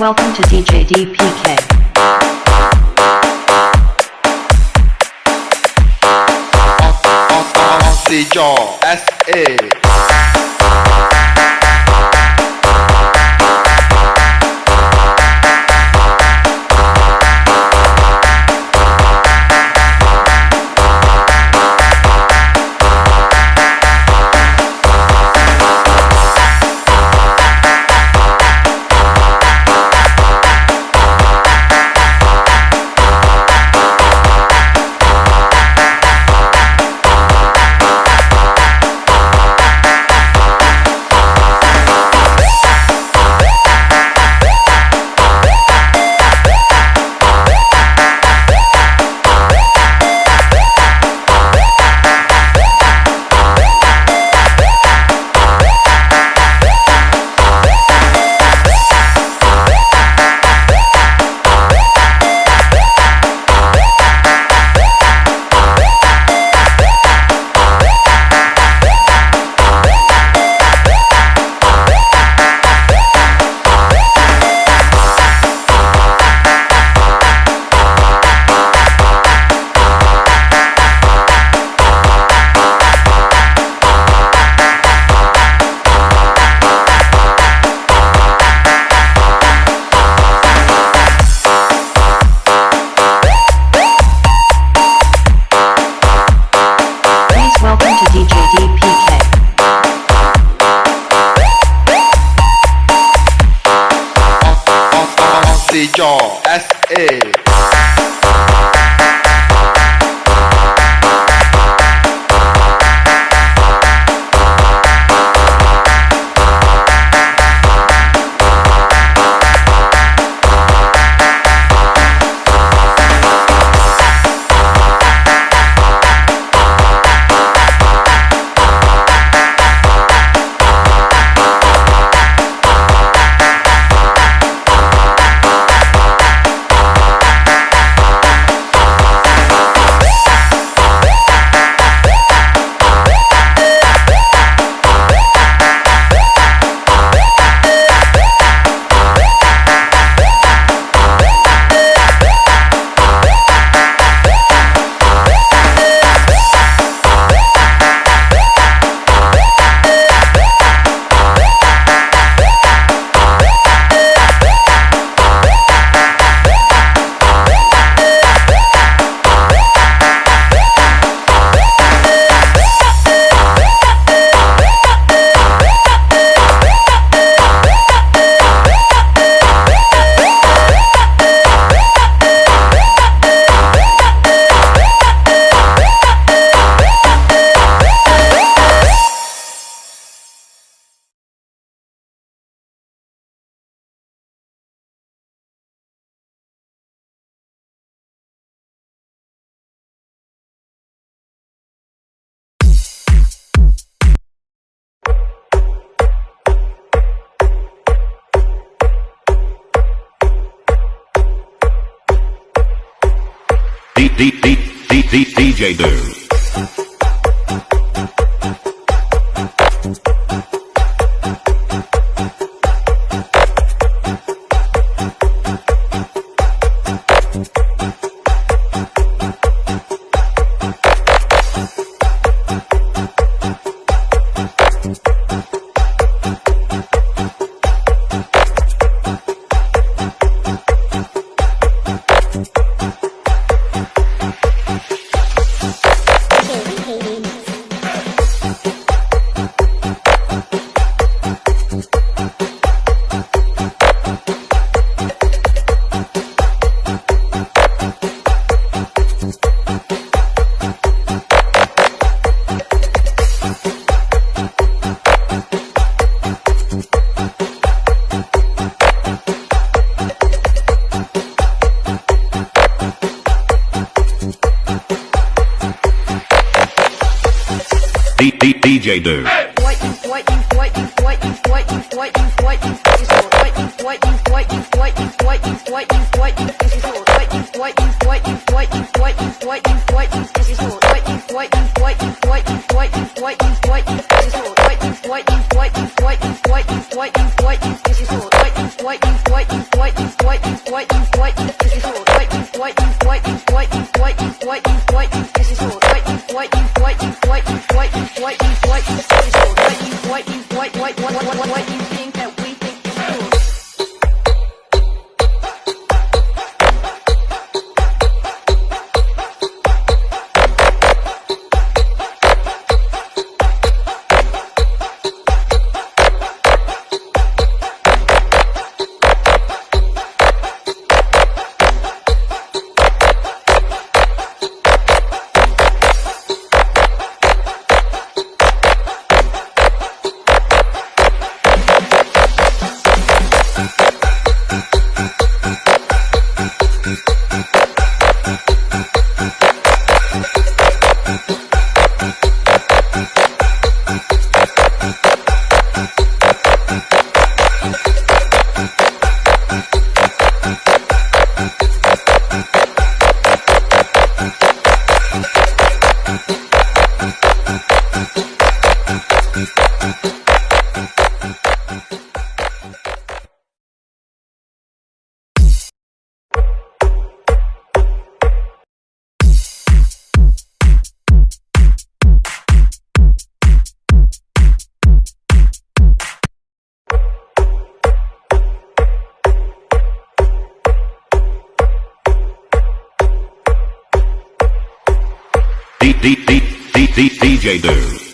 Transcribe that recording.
Welcome to DJ DPK. Ei. D D D D DJ Doom. DJ do? What DJ Do.